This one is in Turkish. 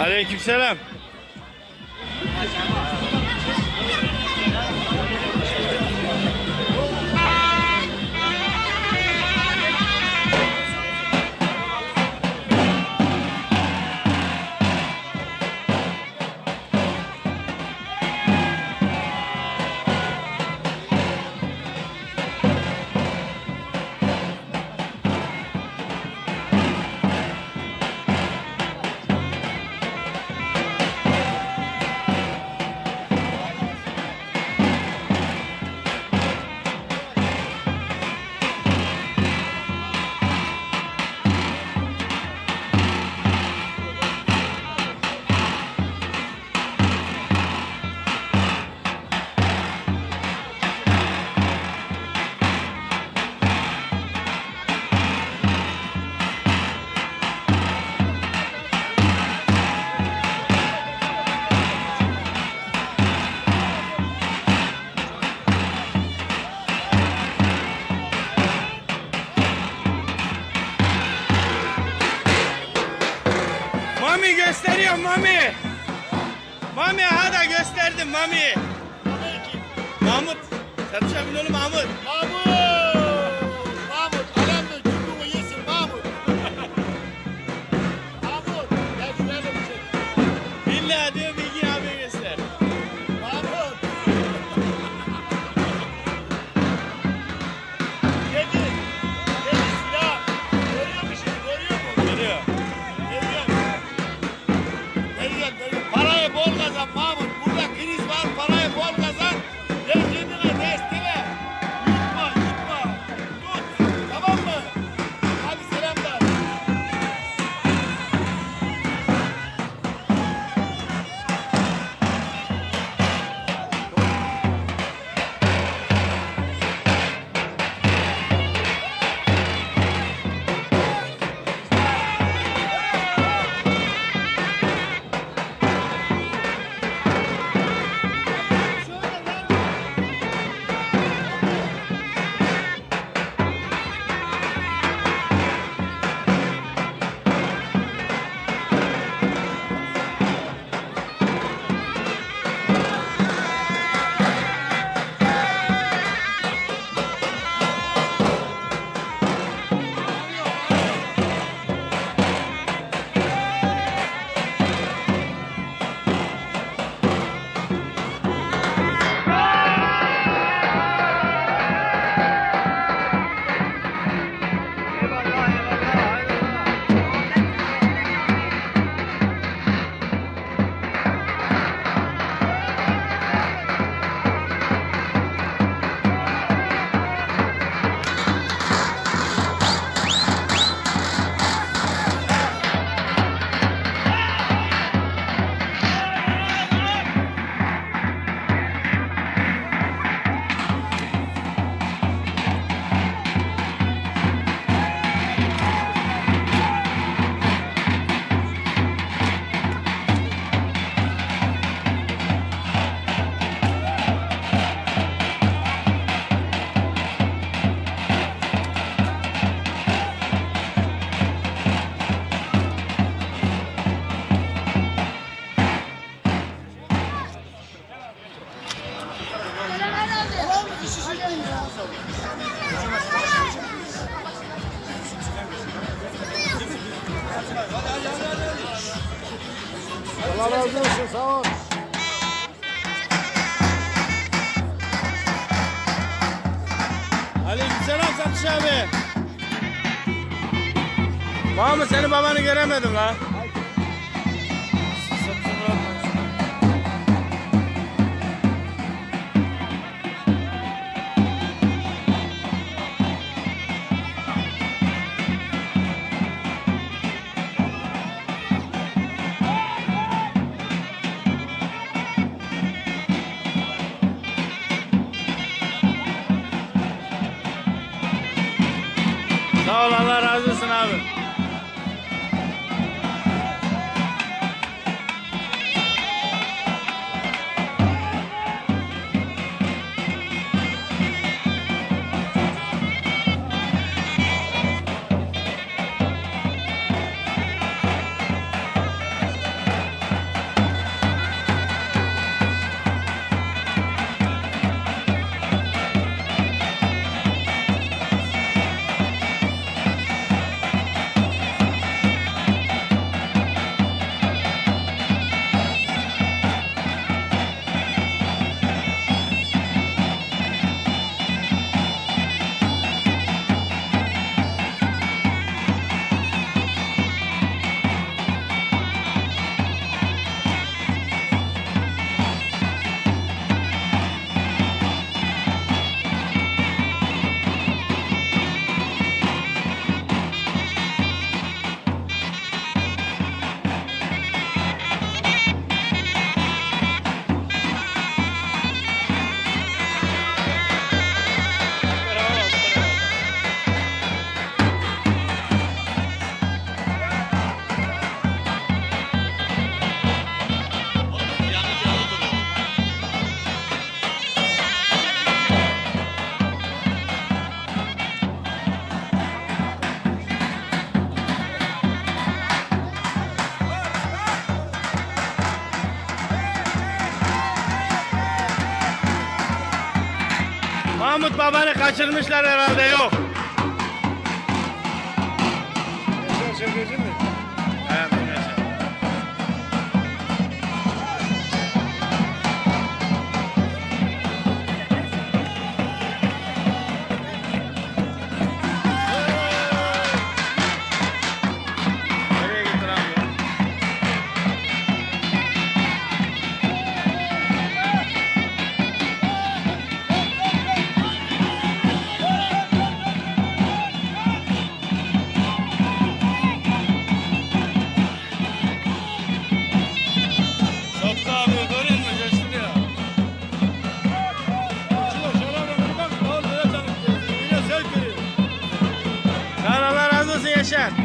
Aleykümselam. Mami. Mahmut. Bin oğlum Mahmut. Mahmut! Mahmut! Allah razı olsun sağ ol. Aleykümselam Satış abi. Mahmut seni babanı göremedim la. Sağ ol Allah razı olsun abi. Babanı kaçırmışlar herhalde yok. Yaşar razı